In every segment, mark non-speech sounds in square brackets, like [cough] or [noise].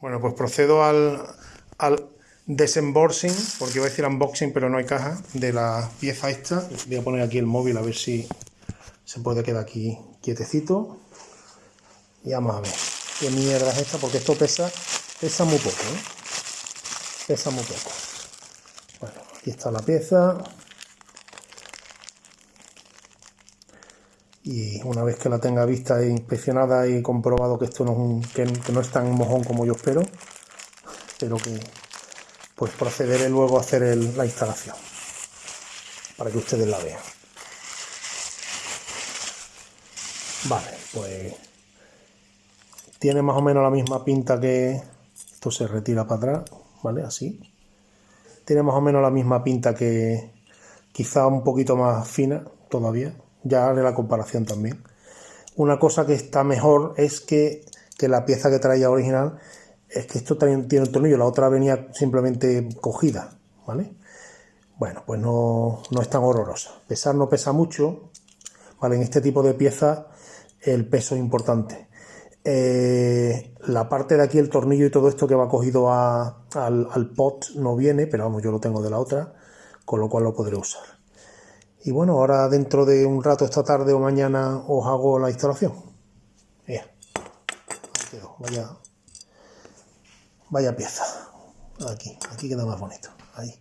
Bueno, pues procedo al, al porque iba a decir unboxing, pero no hay caja, de la pieza esta. Voy a poner aquí el móvil a ver si se puede quedar aquí quietecito. Y vamos a ver qué mierda es esta, porque esto pesa, pesa muy poco, ¿eh? Pesa muy poco. Bueno, aquí está la pieza. Y una vez que la tenga vista e inspeccionada y comprobado que esto no es, un, que, no es tan mojón como yo espero, espero que pues procederé luego a hacer la instalación para que ustedes la vean. Vale, pues tiene más o menos la misma pinta que esto se retira para atrás, ¿vale? Así. Tiene más o menos la misma pinta que quizá un poquito más fina todavía, ya haré la comparación también. Una cosa que está mejor es que, la pieza que traía original es que esto también tiene un tornillo, la otra venía simplemente cogida, ¿vale? Bueno, pues no, no es tan horrorosa. Pesar no pesa mucho, ¿vale? En este tipo de piezas el peso es importante. Eh, la parte de aquí, el tornillo y todo esto que va cogido al pot no viene, pero vamos, yo lo tengo de la otra, con lo cual lo podré usar. Y bueno, ahora dentro de un rato, esta tarde o mañana, os hago la instalación. Vaya, vaya pieza. Aquí, aquí queda más bonito. Ahí.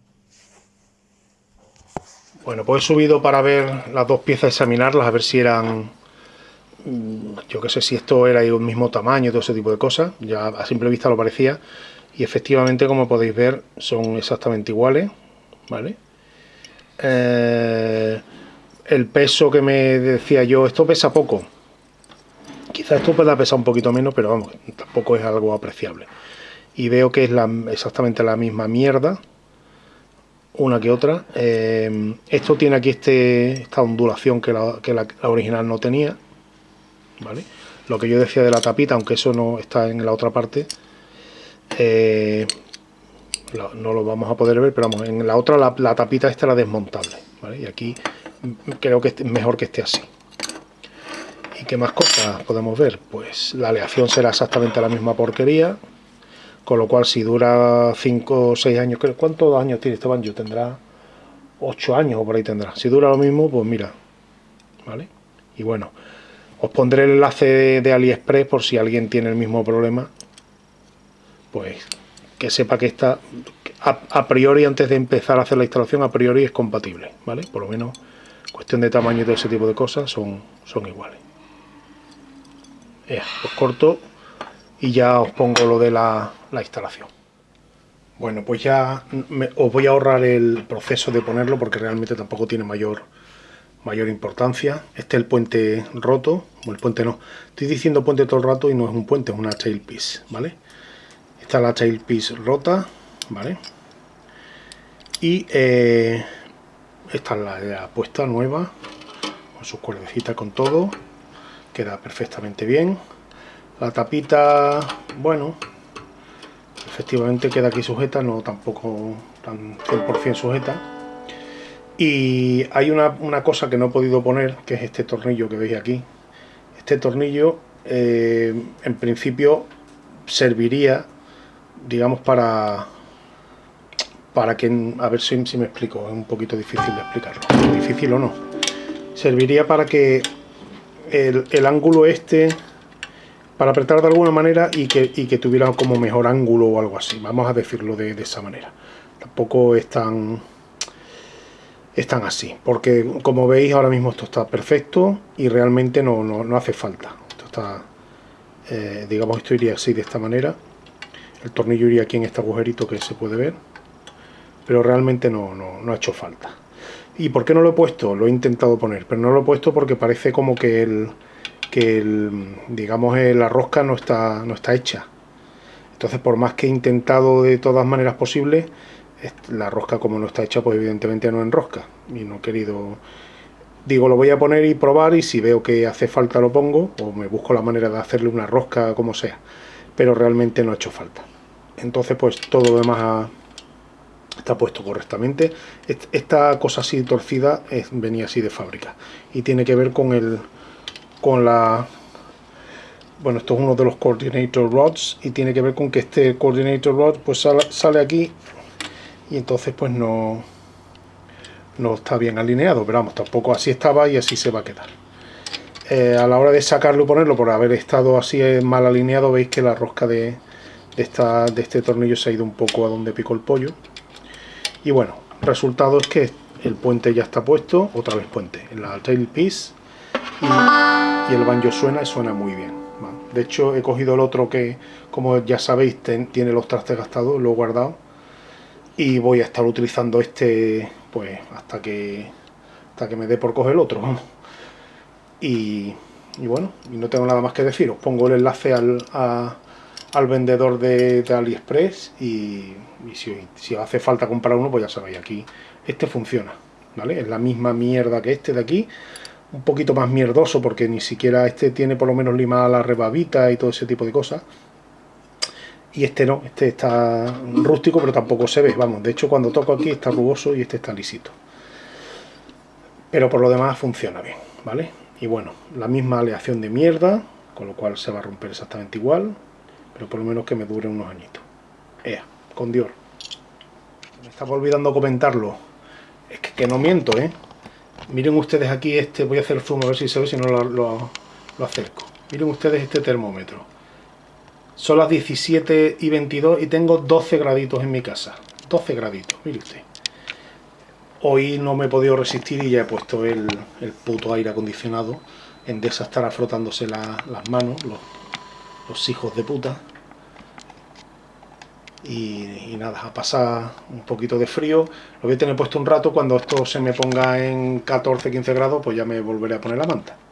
Bueno, pues he subido para ver las dos piezas, examinarlas, a ver si eran... Yo qué sé si esto era el mismo tamaño, todo ese tipo de cosas. Ya a simple vista lo parecía. Y efectivamente, como podéis ver, son exactamente iguales. ¿Vale? Eh, el peso que me decía yo, esto pesa poco. Quizá esto pueda pesar un poquito menos, pero vamos, tampoco es algo apreciable. Y veo que es exactamente la misma mierda, una que otra. Eh, esto tiene aquí este, esta ondulación que, la, original no tenía. ¿vale? Lo que yo decía de la tapita, aunque eso no está en la otra parte, eh, no lo vamos a poder ver, pero vamos, en la otra la, tapita esta era desmontable, ¿vale? Y aquí creo que es mejor que esté así. ¿Y qué más cosas podemos ver? Pues la aleación será exactamente la misma porquería, con lo cual si dura 5 o 6 años, ¿cuántos años tiene este banjo? Tendrá 8 años o por ahí tendrá. Si dura lo mismo, pues mira, ¿vale? Y bueno, os pondré el enlace de AliExpress por si alguien tiene el mismo problema, pues que sepa que está a, priori antes de empezar a hacer la instalación a priori es compatible vale por lo menos cuestión de tamaño y todo ese tipo de cosas son, son iguales. Os corto y ya os pongo lo de la, instalación. Bueno pues ya os voy a ahorrar el proceso de ponerlo porque realmente tampoco tiene mayor mayor importancia. Este es el puente roto o el puente no. Estoy diciendo puente todo el rato y no es un puente es una tailpiece vale está la tailpiece rota vale y eh, esta es la, puesta nueva con sus cuerdecitas con todo. Queda perfectamente bien. La tapita bueno efectivamente queda aquí sujeta no tampoco tan 100% sujeta. Y hay una, una, cosa que no he podido poner que es este tornillo que veis aquí. Este tornillo eh, en principio serviría digamos, para para que, a ver si, me explico, es un poquito difícil de explicarlo, difícil o no. Serviría para que el, ángulo este, para apretar de alguna manera y que, que, tuviera como mejor ángulo o algo así, vamos a decirlo de, esa manera. Tampoco es tan, es tan así, porque como veis ahora mismo esto está perfecto y realmente no, no, hace falta. Esto está, eh, digamos, esto iría así de esta manera el tornillo iría aquí en este agujerito que se puede ver pero realmente no, no, ha hecho falta. ¿y por qué no lo he puesto? lo he intentado poner pero no lo he puesto porque parece como que el que el, digamos la rosca no está, no está hecha. Entonces por más que he intentado de todas maneras posibles la rosca como no está hecha pues evidentemente no enrosca. Y no he querido digo lo voy a poner y probar y si veo que hace falta lo pongo o me busco la manera de hacerle una rosca como sea. Pero realmente no ha hecho falta entonces pues todo lo demás está puesto correctamente. Esta cosa así torcida venía así de fábrica. Y tiene que ver con el con la bueno, esto es uno de los coordinator rods y tiene que ver con que este coordinator rod pues sale, aquí y entonces pues no no está bien alineado, pero vamos, tampoco así estaba y así se va a quedar. Eh, a la hora de sacarlo y ponerlo, por haber estado así mal alineado, veis que la rosca de, esta, de este tornillo se ha ido un poco a donde picó el pollo. Y bueno, resultado es que el puente ya está puesto, otra vez puente, en la tailpiece y, y el banjo suena y suena muy bien. De hecho he cogido el otro que, como ya sabéis, tiene los trastes gastados, lo he guardado y voy a estar utilizando este pues hasta que hasta que me dé por coger el otro, [laughs] Y, bueno, y no tengo nada más que decir, os pongo el enlace al, al vendedor de, AliExpress y, si, si hace falta comprar uno, pues ya sabéis, aquí este funciona, ¿vale? Es la misma mierda que este de aquí, un poquito más mierdoso porque ni siquiera este tiene por lo menos limada la rebabita y todo ese tipo de cosas. Y este no, este está rústico pero tampoco se ve, vamos, de hecho cuando toco aquí está rugoso y este está lisito. Pero por lo demás funciona bien, ¿vale? Y bueno, la misma aleación de mierda, con lo cual se va a romper exactamente igual, pero por lo menos que me dure unos añitos. Ea, con Dior. Me estaba olvidando comentarlo. Es que, no miento, ¿eh? Miren ustedes aquí este, voy a hacer zoom a ver si se ve, si no lo, acerco. Miren ustedes este termómetro. Son las 17 y 22 y tengo 12 graditos en mi casa. 12 graditos, mire usted. Hoy no me he podido resistir y ya he puesto el, puto aire acondicionado. En esa estará frotándose las manos, los, los hijos de puta y, nada, a pasar un poquito de frío. Lo voy a tener puesto un rato, cuando esto se me ponga en 14-15 grados, pues ya me volveré a poner la manta.